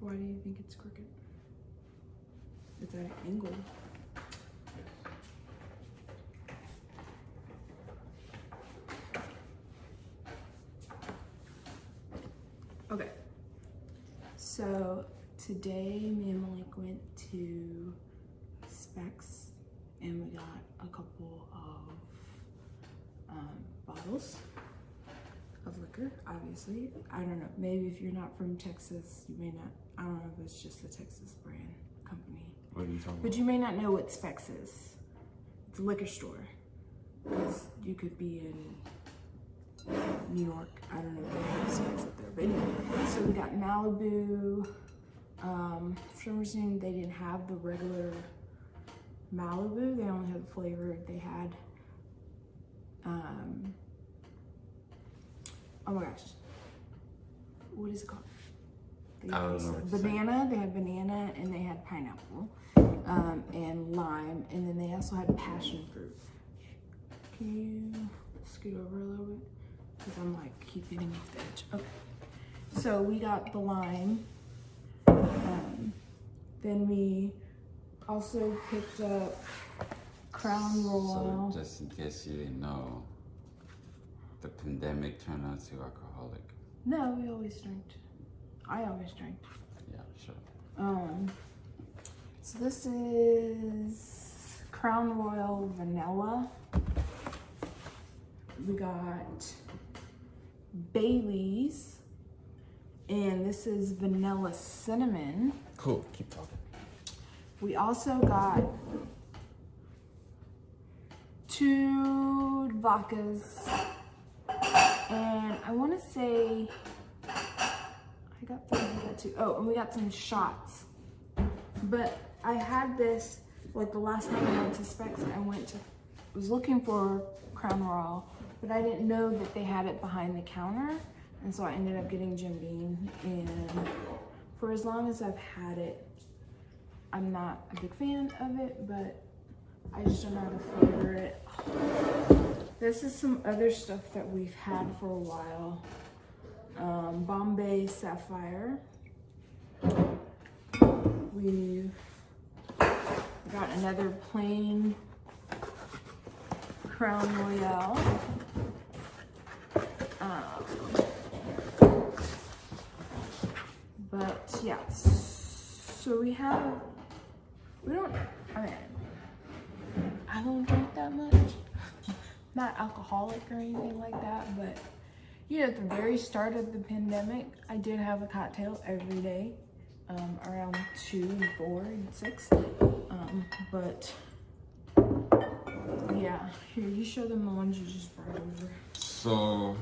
Why do you think it's crooked? It's at an angle. Okay. So today me and Malik went to Specs and we got a couple of um, bottles obviously. I don't know, maybe if you're not from Texas, you may not, I don't know if it's just a Texas brand company. What are you talking But you may not know what Specs is. It's a liquor store. Because you could be in New York. I don't know if they have Specs up there. But anyway, so we got Malibu. Um, for some reason, they didn't have the regular Malibu. They only had the flavor. They had, um, oh my gosh. What is it called? They I don't know what you're saying. banana. They had banana and they had pineapple um, and lime, and then they also had passion fruit. Can you scoot over a little bit? Because I'm like keep getting off the edge. Okay. So we got the lime. Um, then we also picked up Crown Royal. So just in case you didn't know, the pandemic turned us to alcoholic. no, we always drank. I always drank. Yeah, sure. Um, so this is Crown Royal Vanilla. We got Bailey's, and this is Vanilla Cinnamon. Cool. Keep talking. We also got two vodkas, and I want to say I got got two. Oh, and we got some shots. But I had this like the last time I went to Specs. I went to was looking for Crown Royal, but I didn't know that they had it behind the counter, and so I ended up getting Jim Beam. And for as long as I've had it, I'm not a big fan of it, but I just don't know how to flavor it. This is some other stuff that we've had for a while. Um, Bombay Sapphire. We've got another plain Crown Royal. Um, but yeah, so we have, we don't, I mean, I don't drink that much. Not alcoholic or anything like that, but you know, at the very start of the pandemic, I did have a cocktail every day, um, around two and four and six. Um, but yeah, here you show them the ones you just brought over. So,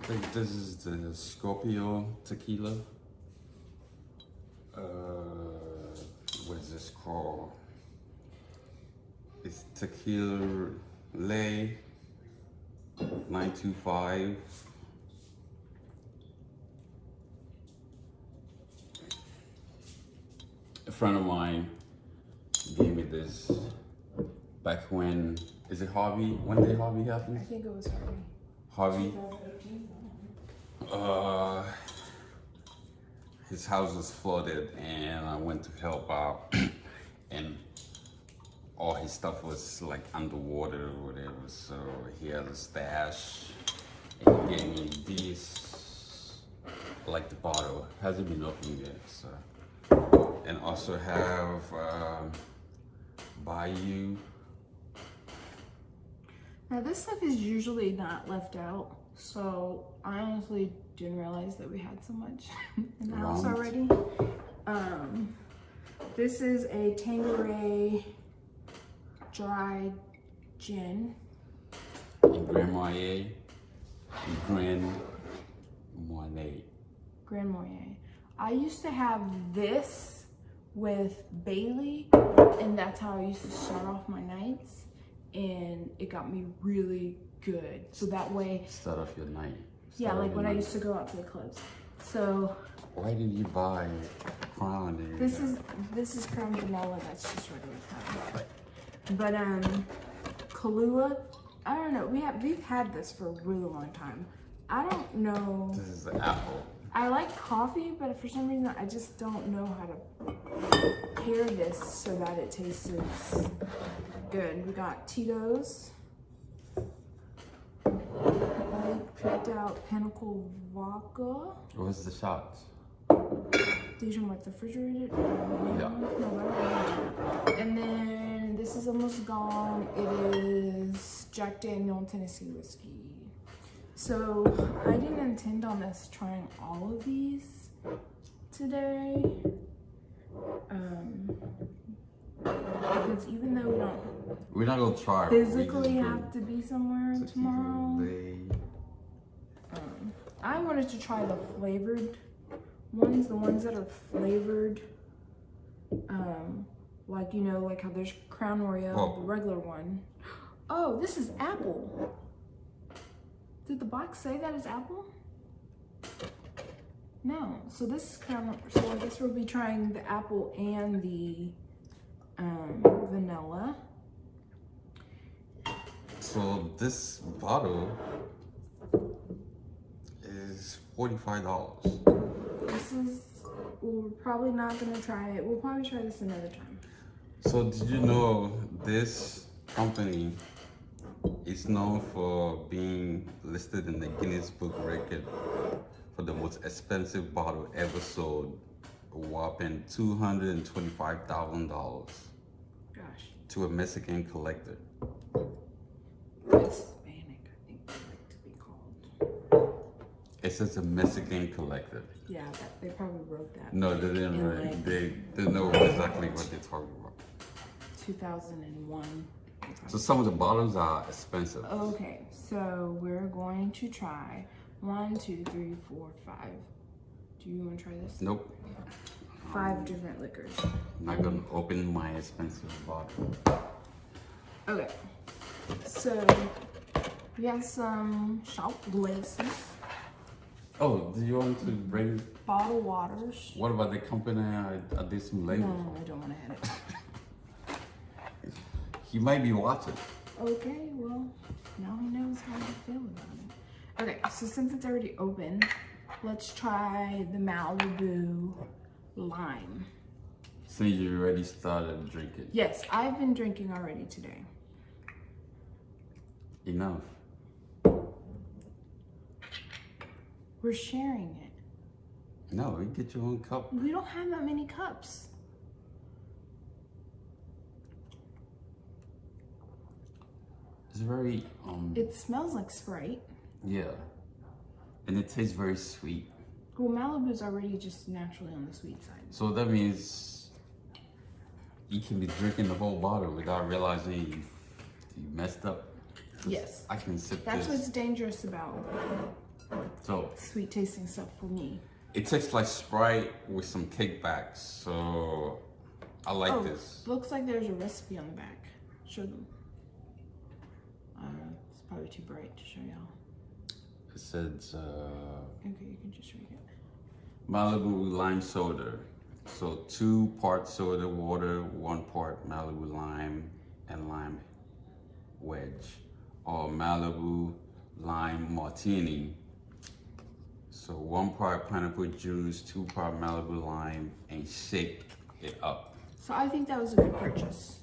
I think this is the Scorpio tequila. Uh, what is this called? Tequila Ley 925. A friend of mine gave me this back when, is it Harvey? When did Harvey happen? I think it was Harvey. Harvey, uh, his house was flooded and I went to help out and all his stuff was like underwater or whatever. So he had a stash and he gave me this, like the bottle. Hasn't been opened yet, so. And also have um, Bayou. Now this stuff is usually not left out, so I honestly didn't realize that we had so much in the house already. Um, this is a Tanqueray dried gin. and Grand Marnier and Grand Marnier. Grand Marnier. I used to have this with Bailey, and that's how I used to start off my nights, and it got me really good. So that way, Start off your night. yeah, Start off like when I used to go out to the clubs. So Why did you buy Crown? this is this is Crown Vanilla. That's just regular Crown. But um, Kahlua. I don't know. We have we've had this for a really long time. I don't know. This is apple. I like coffee, but for some reason I just don't know how to pair this so that it tastes good. We got Tito's. I picked out Pinnacle Vodka. What's the shots? These are like the refrigerated. Yeah. And then this is almost gone. It is Jack Daniel Tennessee whiskey. So I didn't intend on us trying all of these today. Um, because even though we don't We're not gonna try. physically have to be somewhere tomorrow, um, I wanted to try the flavored ones, the ones that are flavored. Um, like you know, like how there's Crown Royal, Oh. the regular one. Oh, this is apple. Did the box say that is apple? No. So this is Crown. So I guess we'll be trying the apple and the um, vanilla. So this bottle is forty-five dollars. This is. We're probably not gonna try it. We'll probably try this another time. So did you know this company is known for being listed in the Guinness Book Record for the most expensive bottle ever sold, a whopping two hundred and twenty-five thousand dollars Gosh. to a Mexican collector. Hispanic, I think they like to be called. It says a Mexican collector. Yeah, that, they probably wrote that. No, they didn't write. like- They they know exactly what they're talking about. 2001. So some of the bottles are expensive. Okay, so we're going to try one, two, three, four, five. Do you want to try this? Nope. Five different liquors. I'm not gonna open my expensive bottle. Okay, so we have some shop glasses, Oh, do you want to bring? bottle waters. What about the company I, I did some No. I don't want to hit it. He might be watching. Okay, well, now he knows how I feel about it. Okay, so since it's already open, let's try the Malibu lime. Since you already started drinking. Yes, I've been drinking already today. Enough. We're sharing it. No, you get your own cup. We don't have that many cups. It's very um It smells like Sprite. yeah, and it tastes very sweet. Well, Malibu's already just naturally on the sweet side. So that means you can be drinking the whole bottle without realizing you, you messed up. Yes. I can sip That's this. what's dangerous about So sweet tasting stuff for me. it tastes like Sprite with some kickbacks. So I like oh, this. looks like there's a recipe on the back. Show them. Probably too bright to show y'all. It says uh, Okay, you can just read it. Malibu lime soda. So two part soda water, one part Malibu lime and lime wedge. Or Malibu lime martini. So one part pineapple juice, two part Malibu lime, and shake it up. So I think that was a good purchase.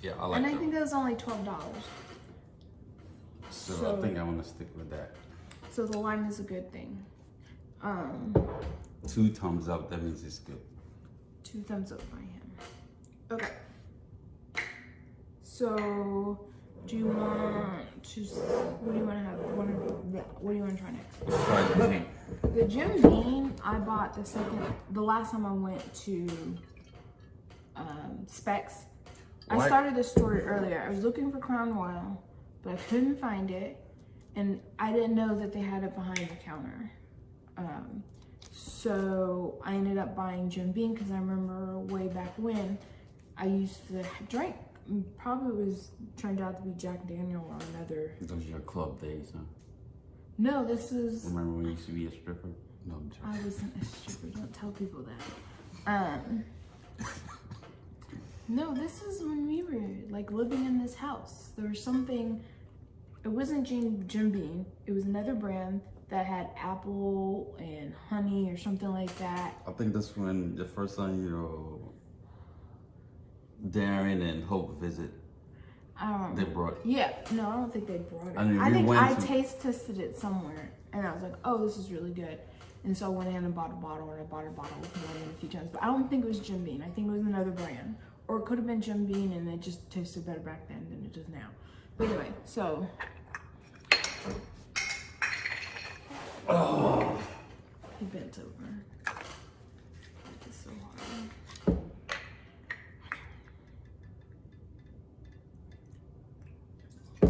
Yeah, I like and I that. think that was only twelve dollars. So, so- I think I'm gonna stick with that. So the lime is a good thing. Um, Two thumbs up, that means it's good. two thumbs up by him. Okay. So, do you want to? What do you want to have? What, are- what do you want to try next? Let's try the Jim Beam I bought the second, the last time I went to um, Specs. I started this story earlier. I was looking for Crown Royal, but I couldn't find it, and I didn't know that they had it behind the counter. Um, so I ended up buying Jim Beam because I remember way back when I used to drink. Probably was turned out to be Jack Daniel or another. Those are your club days, huh? No, this is Remember when you used to be a stripper? No, I'm joking. I wasn't a stripper. Don't tell people that. Um. No, this is when we were like living in this house. There was something. It wasn't Jim, Jim Beam. It was another brand that had apple and honey or something like that. I think that's when the first time you know Darren and Hope visit. They brought Yeah, no, I don't think they brought it. I mean, I think I to- taste tested it somewhere, and I was like, "Oh, this is really good." And so I went in and bought a bottle, and I bought a bottle with more than a few times. But I don't think it was Jim Beam. I think it was another brand, or it could have been Jim Beam, and it just tasted better back then than it does now. But anyway, so Oh, he bent over. It's so hard.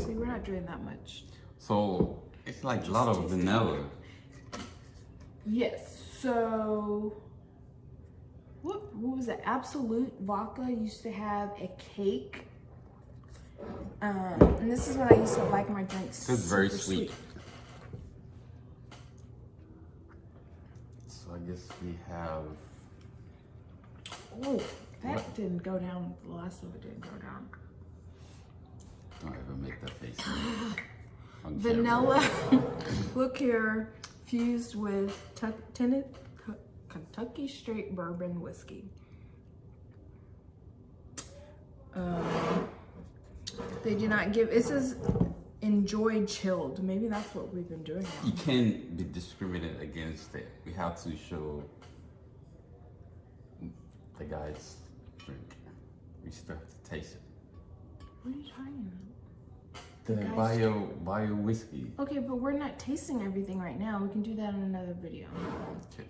See, we're not doing that much. so it's like a lot of vanilla. Yes. So, what, what was it? Absolut Vodka used to have a cake. Um, and this is what I used to like my drinks. It's very super sweet. So I guess we have Oh, that What? didn't go down. The last of it didn't go down. don't ever make that face. Vanilla. Look here, fused with Cu- Kentucky Straight Bourbon Whiskey. Um, they do not give. It says enjoy chilled. Maybe that's what we've been doing. You can't be discriminated against it. We have to show the guy's drink. We still have to taste it. What are you talking The Guys- bio bio whiskey. Okay, but we're not tasting everything right now. We can do that in another video. Okay.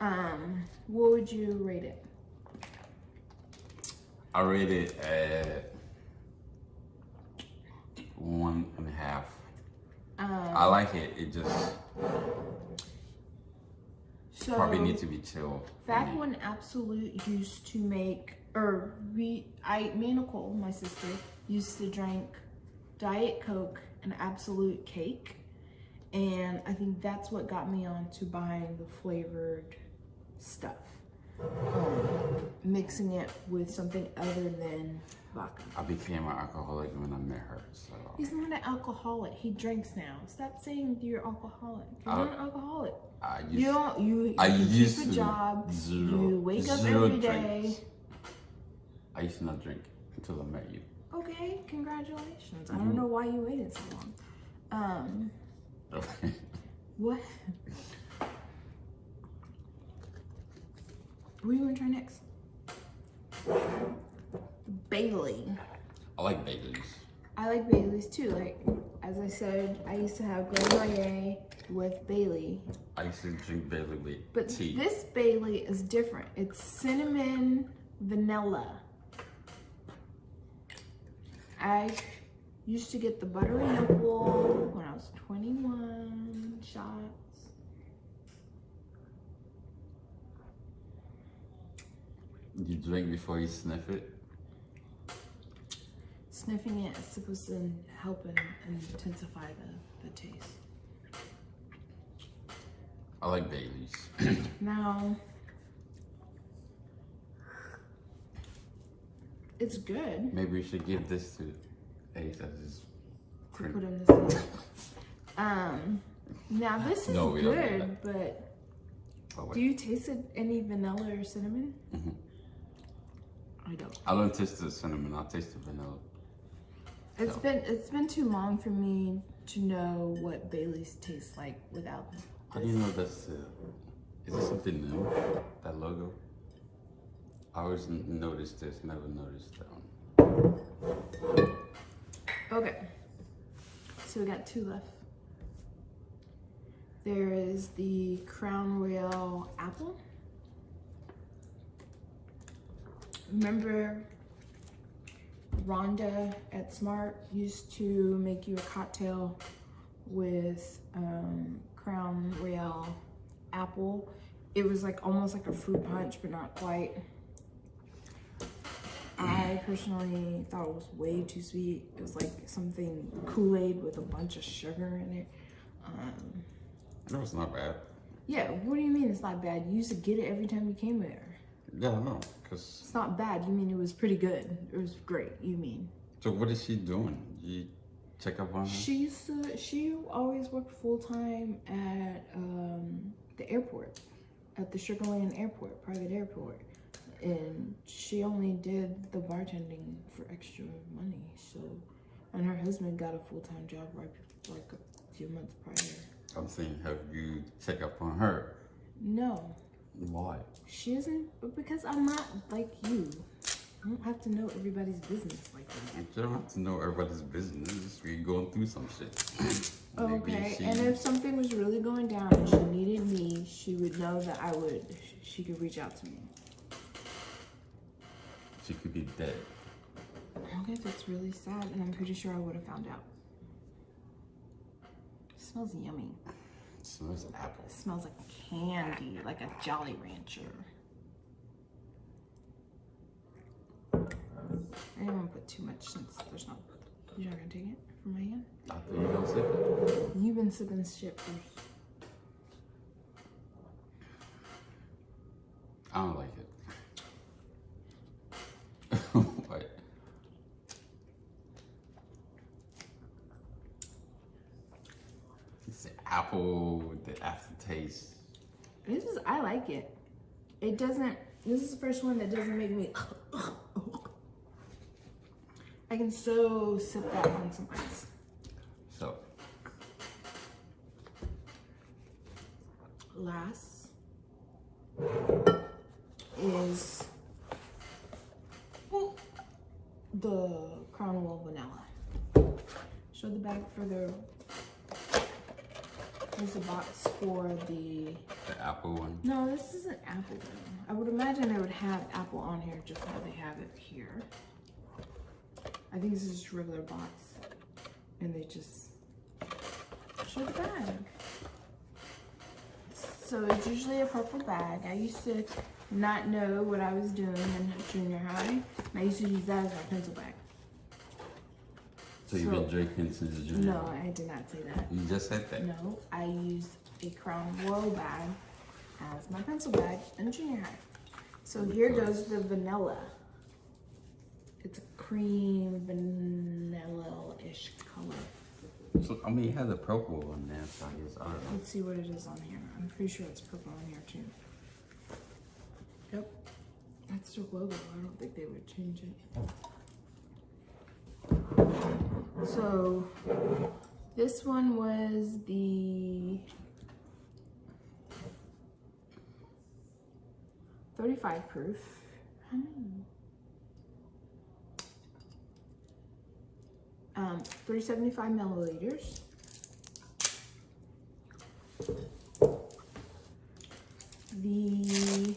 Um, what would you rate it? I rate it at one and a half. Um, I like it. It just so probably needs to be chilled. Back when Absolut used to make, or we, I, me and Nicole, my sister, used to drink Diet Coke and Absolut cake. And I think that's what got me on to buying the flavored stuff. Um, mixing it with something other than vodka. I became an alcoholic when I met her. So He's not an alcoholic. He drinks now. Stop saying you're alcoholic. You're I- not an alcoholic. I used You don't. You, I you used keep a to job. zero, you wake up every day. drinks. I used to not drink until I met you. Okay, congratulations. I Mhm. don't know why you waited so long. Um, Okay. what? What are you gonna try next? Bailey. I like Baileys. I like Bailey's too. Like as I said, I used to have Grand Marnier with Bailey, I used to drink Bailey with but tea. this Bailey is different. It's cinnamon vanilla. I used to get the buttery nipple when I was 21 shots. You drink before you sniff it. Sniffing it is supposed to help and, and intensify the, the taste. I like Baileys. Now, it's good. Maybe we should give this to Ace as his to put in this. Um, now this is No, good, but Oh, do you taste any vanilla or cinnamon? Mhm. I don't. I don't taste the cinnamon. I taste the vanilla. It's No. been it's been too long for me to know what Bailey's tastes like without. How do you know that's? Uh, is it something new? That logo. I always noticed this. Never noticed that one. Okay, so we got two left. There is the Crown Royal apple. Remember, Rhonda at Smart used to make you a cocktail with um, Crown Royal apple. It was like almost like a fruit punch, but not quite. I personally thought it was way too sweet. It was like something Kool-Aid with a bunch of sugar in it. Um, No, it's not bad. yeah, what do you mean it's not bad? You used to get it every time you came there. Yeah, I know. Cause It's not bad. You mean it was pretty good. It was great. You mean? so what is she doing? You, check up on her? She used to. She always worked full time at um, the airport, at the Sugar Land Airport, private airport, and she only did the bartending for extra money. So, and her husband got a full time job right like a few months prior. I'm saying, have you check up on her? No, Why? she isn't because I'm not like you. I don't have to know everybody's business like that. You don't have to know everybody's business. We're going through some shit. Okay, she- and if something was really going down and she needed me, she would know that I would, she could reach out to me. she could be dead. Okay, that's really sad, and I'm pretty sure I would have found out. smells yummy. It smells like apple. It smells like candy, like a Jolly Rancher. I didn't want to put too much since there's not. You're not gonna take it from my hand? I thought you don't sip it. You've been sipping shit first. I don't like it. what? It's apple, the aftertaste. This is, I like it. It doesn't, this is the first one that doesn't make me. I can so sip that on some ice. So, Last is the Crown Royal Vanilla. Show the bag for the, here's the box for the the apple one. No, this isn't apple one. I would imagine they would have apple on here just how they have it here. I think this is just a regular box. And they just show the bag. So it's usually a purple bag. I used to not know what I was doing in junior high. And I used to use that as my pencil bag. So you've been drinking since junior. No, I did not say that. You just said that. No, I used a Crown Royal bag as my pencil bag in junior high. So here goes the vanilla. It's a cream vanilla-ish color. So I mean, you had the purple one there, so I guess I don't know. Let's see what it is on here. I'm pretty sure it's purple on here too. Yep, that's their logo. I don't think they would change it. So this one was the 35 proof. Um, 375 milliliters. The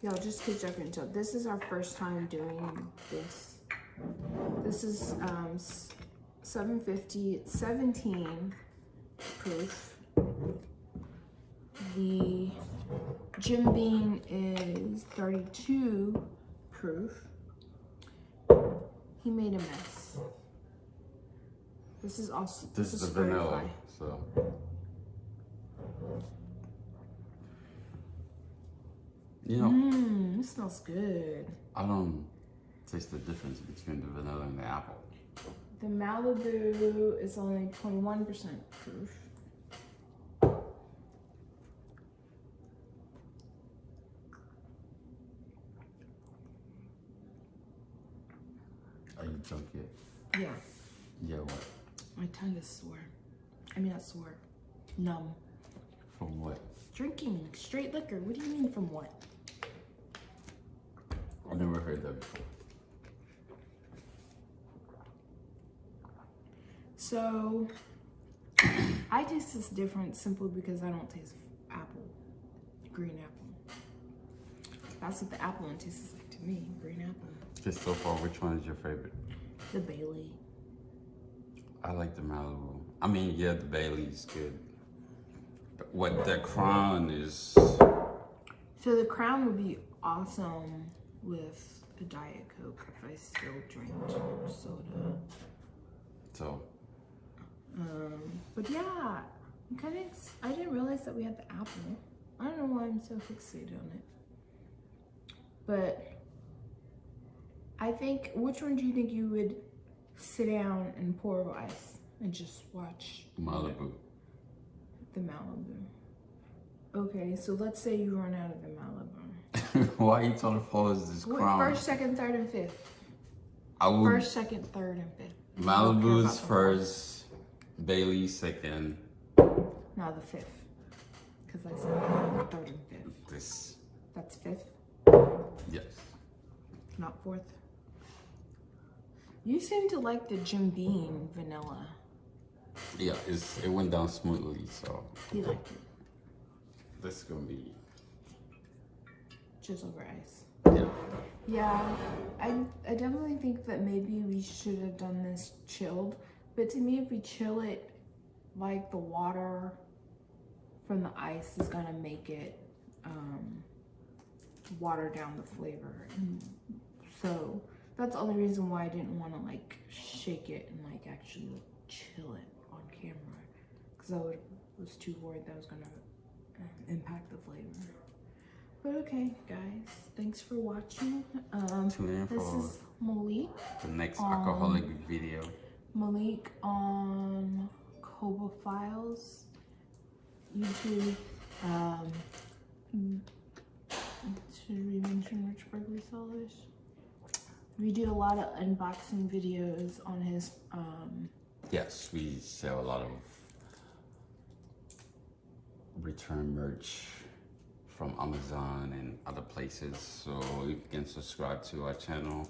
y'all just keep jumping. So this is our first time doing this. This is um 750. It's 17 proof. The Jim Beam is 32 proof. He made a mess. This is also This is the vanilla. 35. So you know, Mmm, this smells good. I don't taste the difference between the vanilla and the apple. The Malibu is only 21% proof. Are you drunk yet? Yeah, Yeah, what? my tongue is sore. I mean, not sore, numb. From what? Drinking straight liquor. What do you mean from what? I've never heard that before. So, I taste this different simply because I don't taste apple, green apple. That's what the apple one tastes like to me, green apple. Just so far, which one is your favorite? The Bailey. I like the Malibu. I mean, yeah, the Bailey's good. But what the Crown is, So the crown would be awesome with a Diet Coke if I still drink soda. so Um, but yeah, I'm kind of. I didn't realize that we had the apple. I don't know why I'm so fixated on it. But I think, which one do you think you would sit down and pour over ice and just watch Malibu. the Malibu. Okay, so let's say you run out of the Malibu. Why are you trying to follow this Wait, crown? First, second, third, and fifth. I would First, second, third, and fifth. I don't care Malibu's first, Bailey second, fourth. No, the fifth. Because I said third and fifth. this That's fifth, yes. not fourth. You seem to like the Jim Beam vanilla. Yeah, it's it went down smoothly, so You like it. this is gonna be Just over ice. yeah. Yeah, I, I definitely think that maybe we should have done this chilled. But to me, if we chill it, like the water from the ice is gonna make it um, water down the flavor. And so that's the only reason why I didn't want to like shake it and like actually chill it on camera. Because I would, was too worried that I was gonna um, impact the flavor. But okay, guys, thanks for watching. Um, Tune in for this is Malik. the next um, alcoholic video. Malik on Koba Files, YouTube. Um, should we mention Rich Richburg Resellers? We do a lot of unboxing videos on his. Um, Yes, we sell a lot of return merch from Amazon and other places. So you can subscribe to our channel,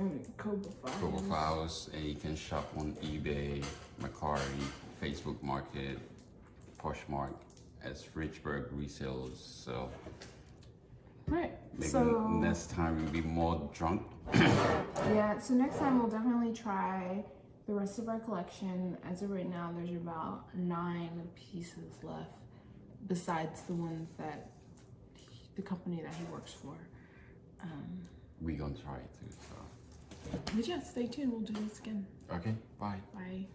Files. Global Files, and you can shop on eBay, Mercari, Facebook Market, Poshmark as Richburg resellers. So Right. maybe so next time we'll be more drunk. Yeah, so next time we'll definitely try the rest of our collection. As of right now, there's about nine pieces left, besides the ones that he- the company that he works for. Um, we gonna try it too. So but yeah, stay tuned. We'll do this again. Okay, bye. Bye.